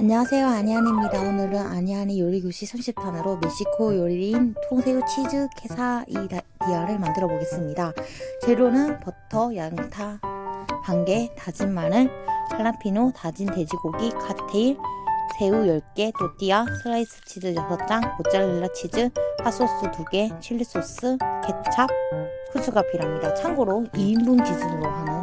안녕하세요. 아니안입니다. 오늘은 아니안의 요리교실 30탄으로 멕시코 요리인 통새우 치즈 케사디아를 만들어 보겠습니다. 재료는 버터, 양파, 반개, 다진 마늘, 할라피뇨, 다진 돼지고기, 칵테일, 새우 10개, 또띠아, 슬라이스 치즈 6장, 모짜렐라 치즈, 핫소스 2개, 칠리소스, 케찹, 후추가 필요합니다. 참고로 2인분 기준으로 하는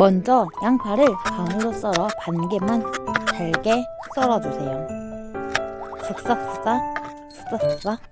먼저 양파를 반으로 썰어 반개만 잘게 썰어주세요. 쓱싹쓱싹 쓱싹쓱싹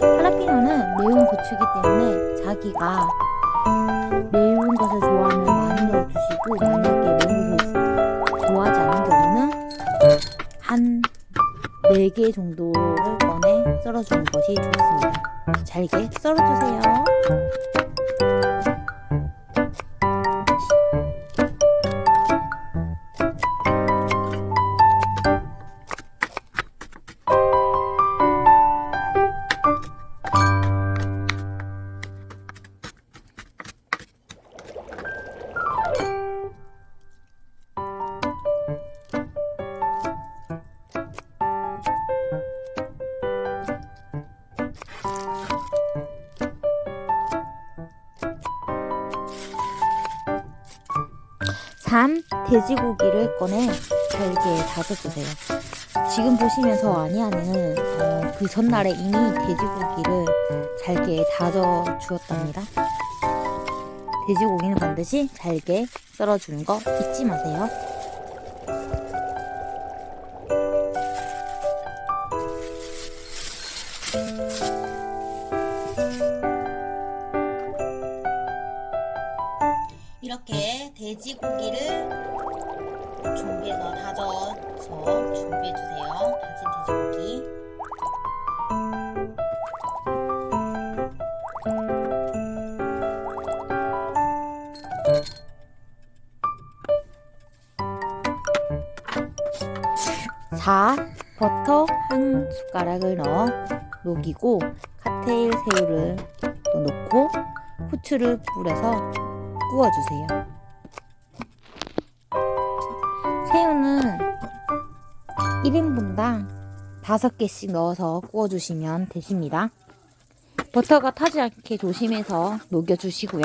할라피노는 매운 고추이기 때문에 자기가 매운 것을 좋아하면 많이 넣어주시고 만약에 매운 것을 좋아하지 않는 경우는 한 4개 정도를 꺼내 썰어주는 것이 좋습니다. 잘게 썰어주세요. 산 돼지고기를 꺼내 잘게 다져주세요. 지금 보시면서 아니하는 어, 그 전날에 이미 돼지고기를 잘게 다져 주었답니다. 돼지고기는 반드시 잘게 썰어주는 거 잊지 마세요. 사 버터 한 숟가락을 넣어 녹이고 칵테일 새우를 또 넣고 후추를 뿌려서 구워주세요. 새우는 1인분당 5개씩 넣어서 구워주시면 되십니다. 버터가 타지 않게 조심해서 녹여주시고요.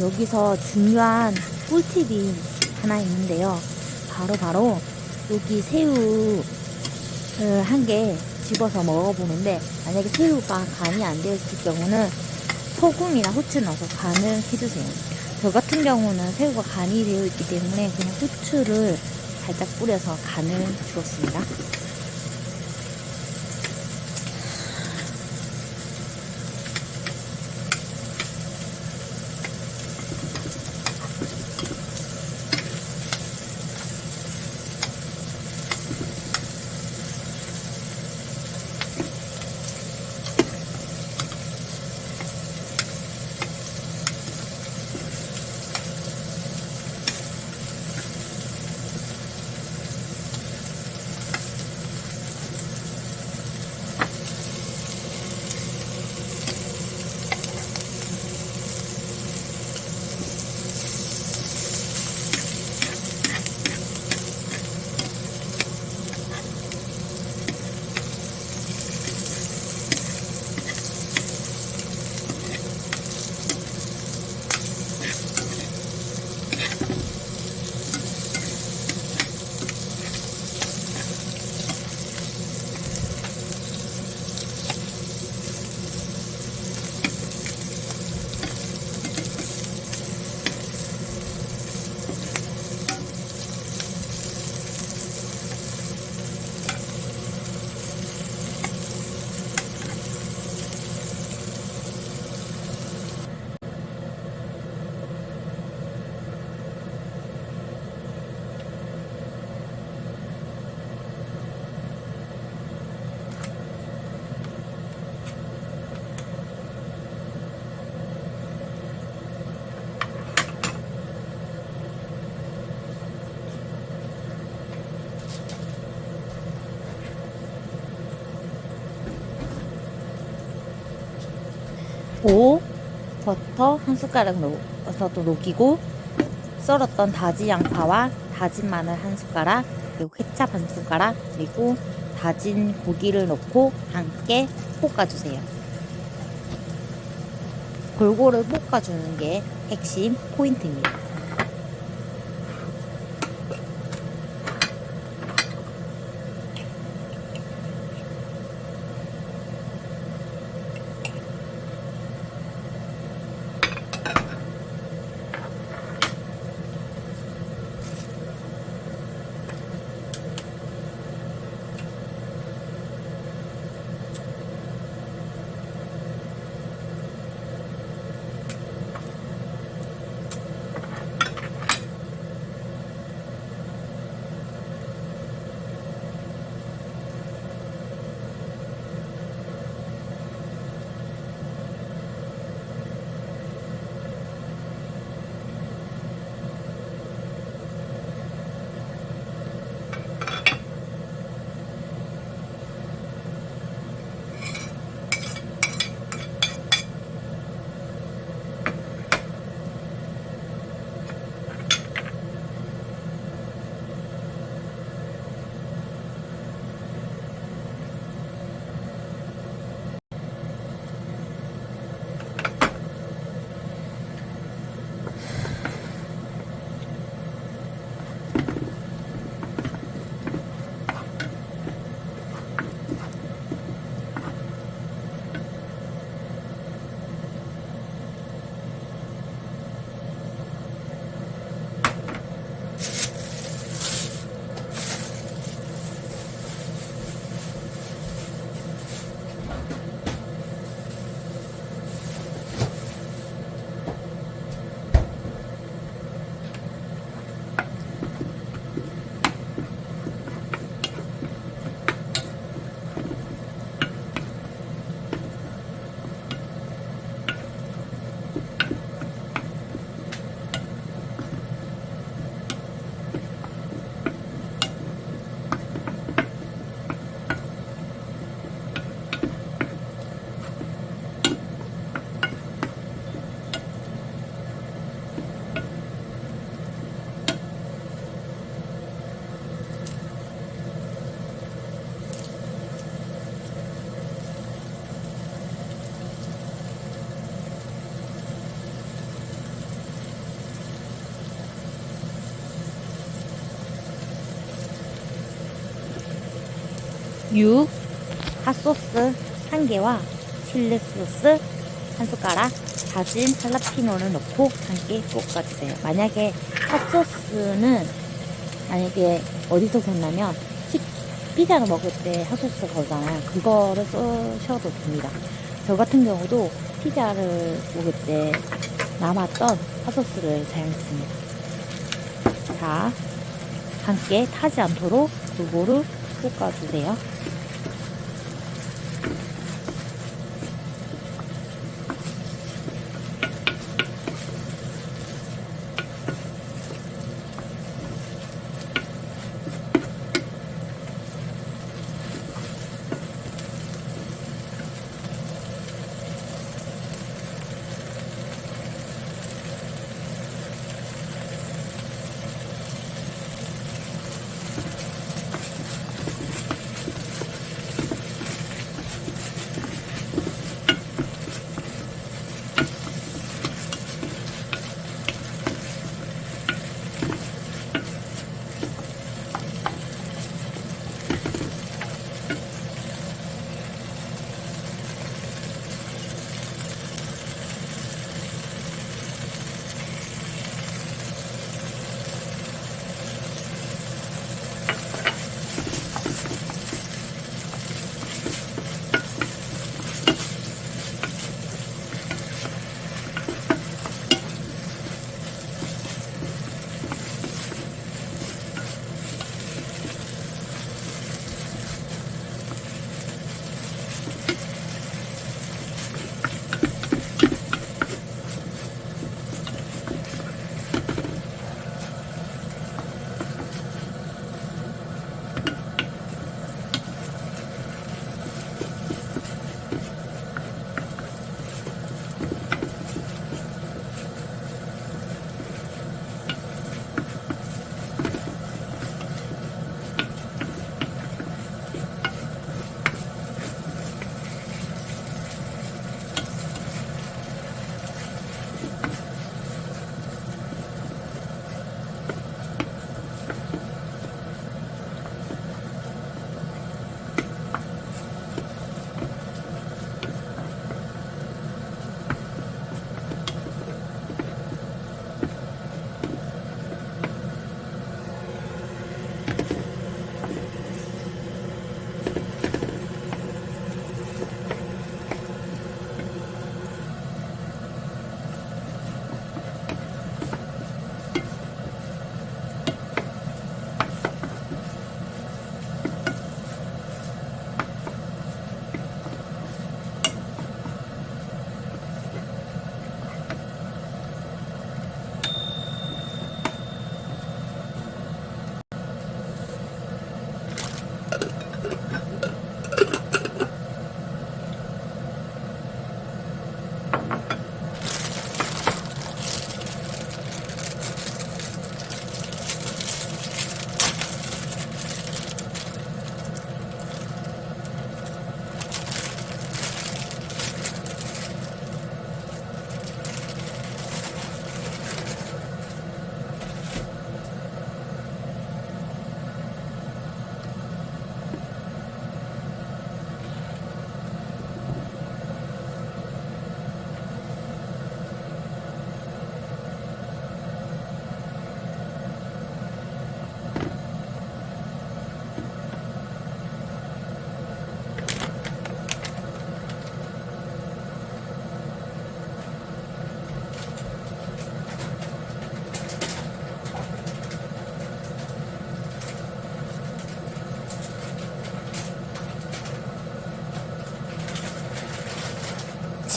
여기서 중요한 꿀팁이 하나 있는데요. 바로 바로 여기 새우 한 개 집어서 먹어보는데 만약에 새우가 간이 안 되어 있을 경우는 소금이나 후추 넣어서 간을 해주세요. 저 같은 경우는 새우가 간이 되어 있기 때문에 그냥 후추를 살짝 뿌려서 간을 주었습니다. 오, 버터 한 숟가락 넣어서 또 녹이고 썰었던 다지 양파와 다진 마늘 한 숟가락 그리고 케찹 한 숟가락 그리고 다진 고기를 넣고 함께 볶아주세요. 골고루 볶아주는 게 핵심 포인트입니다. 6 핫소스 1개와 칠리 소스 한 숟가락 다진 할라피노를 넣고 함께 볶아주세요. 만약에 핫소스는 만약에 어디서 샀냐면 치- 피자를 먹을 때 핫소스 거잖아요. 그거를 쓰셔도 됩니다. 저 같은 경우도 피자를 먹을 때 남았던 핫소스를 사용했습니다. 자, 함께 타지 않도록 두부를 볶아주세요.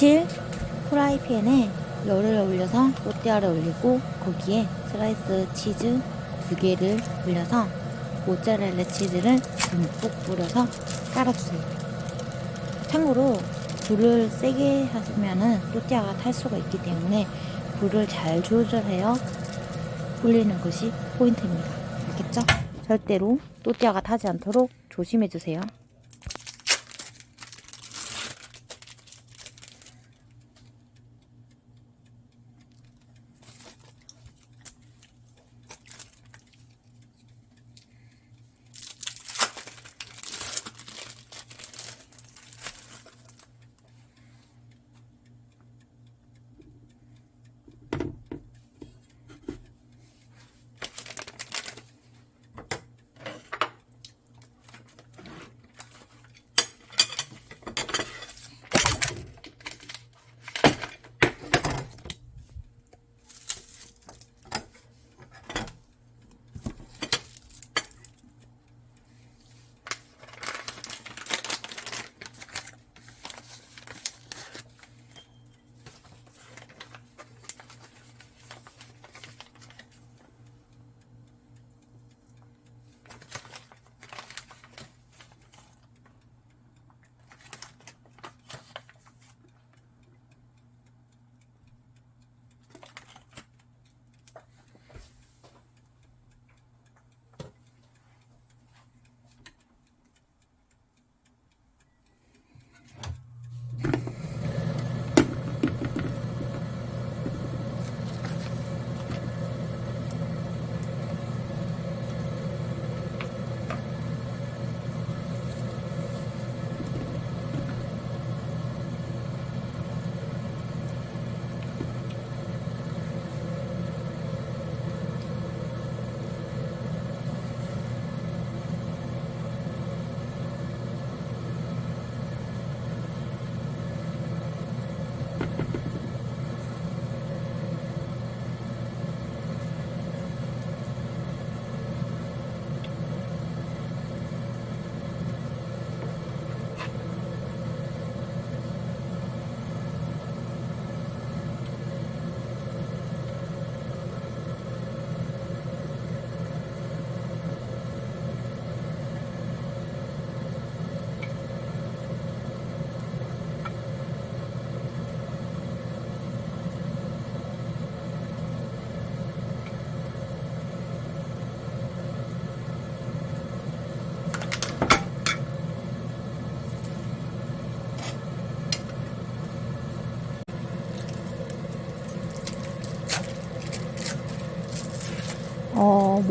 실 프라이팬에 열을 올려서 또띠아를 올리고 거기에 슬라이스 치즈 두 개를 올려서 모짜렐라 치즈를 듬뿍 뿌려서 깔아주세요. 참고로 불을 세게 하시면은 또띠아가 탈 수가 있기 때문에 불을 잘 조절해서 올리는 것이 포인트입니다. 알겠죠? 절대로 또띠아가 타지 않도록 조심해주세요.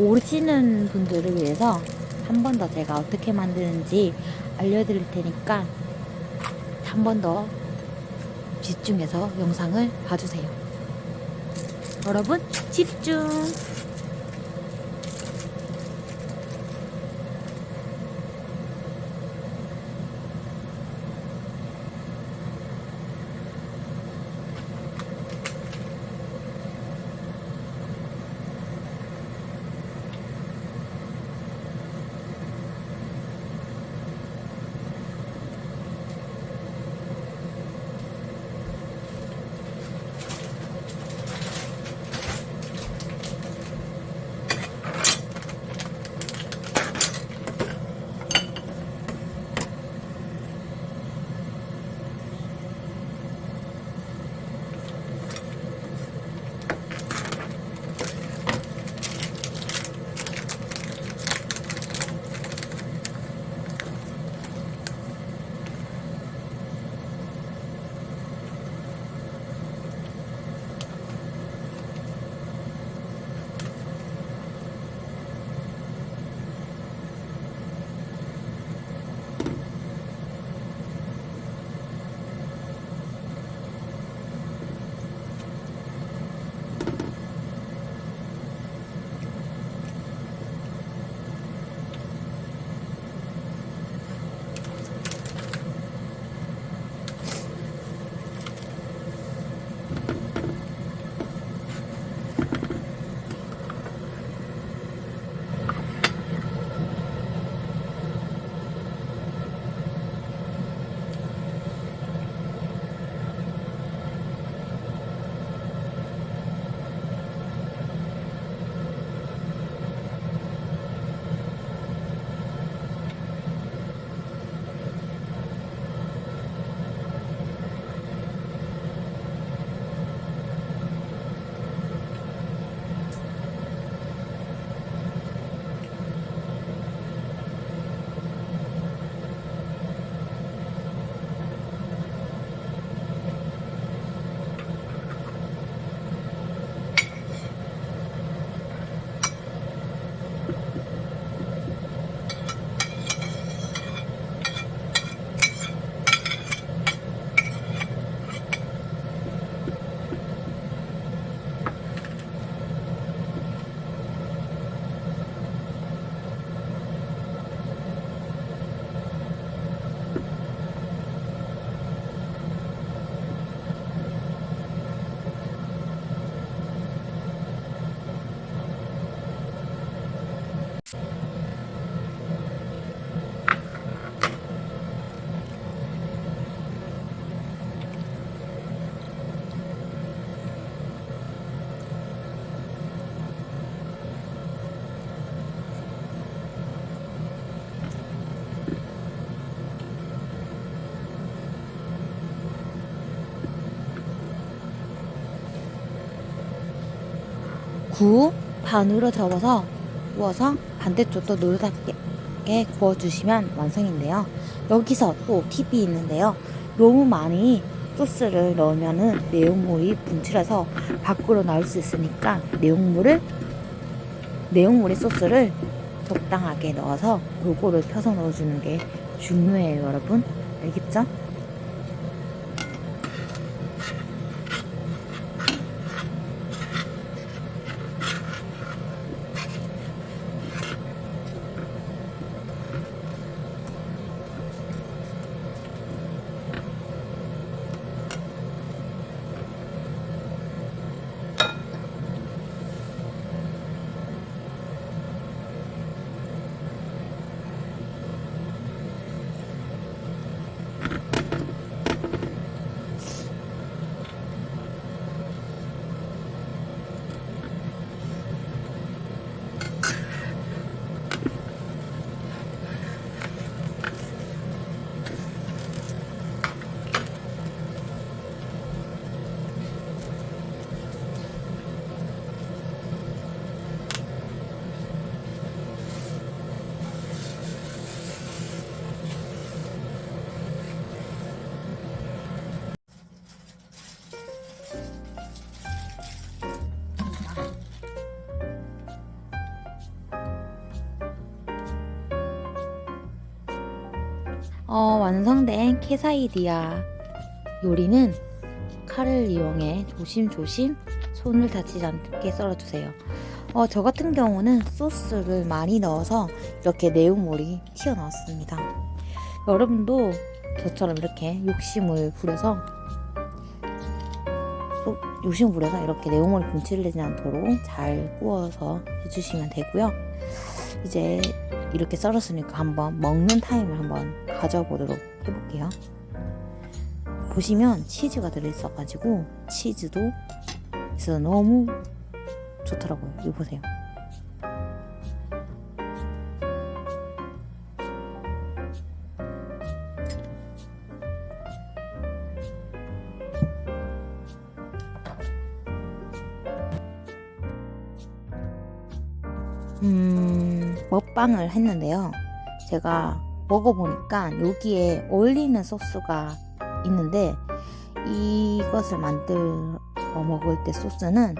모르시는 분들을 위해서 한 번 더 제가 어떻게 만드는지 알려드릴 테니까 한 번 더 집중해서 영상을 봐주세요. 여러분 집중! 구 반으로 접어서 구워서 반대쪽도 노릇하게 구워주시면 완성인데요. 여기서 또 팁이 있는데요. 너무 많이 소스를 넣으면은 내용물이 분출해서 밖으로 나올 수 있으니까 내용물을 내용물의 소스를 적당하게 넣어서 골고루 펴서 넣어주는 게 중요해요, 여러분. 알겠죠? 완성된 케사이디아 요리는 칼을 이용해 조심조심 손을 다치지 않게 썰어주세요. 어, 저 같은 경우는 소스를 많이 넣어서 이렇게 내용물이 튀어나왔습니다. 여러분도 저처럼 이렇게 욕심을 부려서 또 욕심을 부려서 이렇게 내용물이 분칠되지 않도록 잘 구워서 해주시면 되고요. 이제 이렇게 썰었으니까 한번 먹는 타임을 한번 가져보도록 해볼게요. 보시면 치즈가 들어있어가지고 치즈도 있어서 너무 좋더라고요. 이거 보세요. 음, 먹방을 했는데요. 제가 먹어보니까 여기에 어울리는 소스가 있는데 이것을 만들어 먹을 때 소스는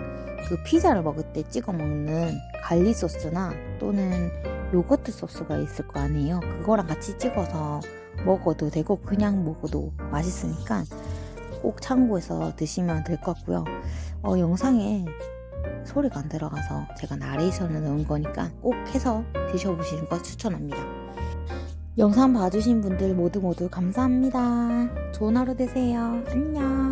그 피자를 먹을 때 찍어 먹는 갈리 소스나 또는 요거트 소스가 있을 거 아니에요. 그거랑 같이 찍어서 먹어도 되고 그냥 먹어도 맛있으니까 꼭 참고해서 드시면 될 것 같고요. 어, 영상에 소리가 안 들어가서 제가 나레이션을 넣은 거니까 꼭 해서 드셔보시는 거 추천합니다. 영상 봐주신 분들 모두 모두 감사합니다. 좋은 하루 되세요. 안녕.